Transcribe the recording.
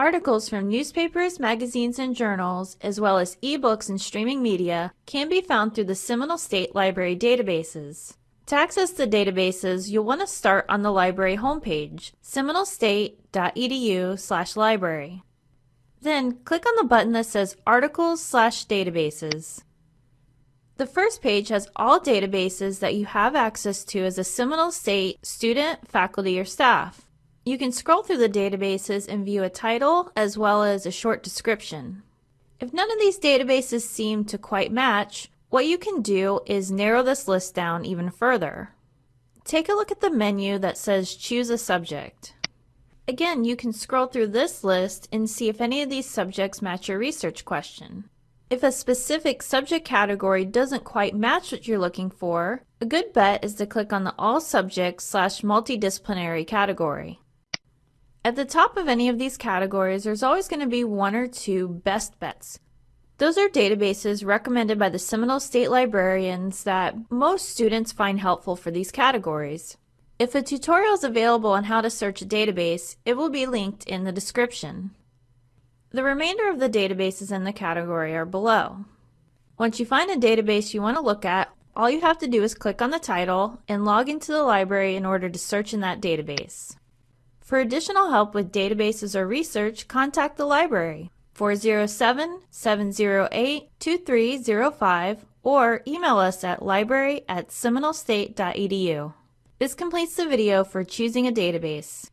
Articles from newspapers, magazines, and journals, as well as ebooks and streaming media, can be found through the Seminole State Library databases. To access the databases, you'll want to start on the library homepage, seminolestate.edu/library. Then click on the button that says Articles/Databases. The first page has all databases that you have access to as a Seminole State student, faculty, or staff. You can scroll through the databases and view a title as well as a short description. If none of these databases seem to quite match, what you can do is narrow this list down even further. Take a look at the menu that says Choose a Subject. Again, you can scroll through this list and see if any of these subjects match your research question. If a specific subject category doesn't quite match what you're looking for, a good bet is to click on the All Subjects slash Multidisciplinary category. At the top of any of these categories, there's always going to be one or two best bets. Those are databases recommended by the Seminole State librarians that most students find helpful for these categories. If a tutorial is available on how to search a database, it will be linked in the description. The remainder of the databases in the category are below. Once you find a database you want to look at, all you have to do is click on the title and log into the library in order to search in that database. For additional help with databases or research, contact the library 407-708-2305 or email us at library at seminolestate.edu. This completes the video for choosing a database.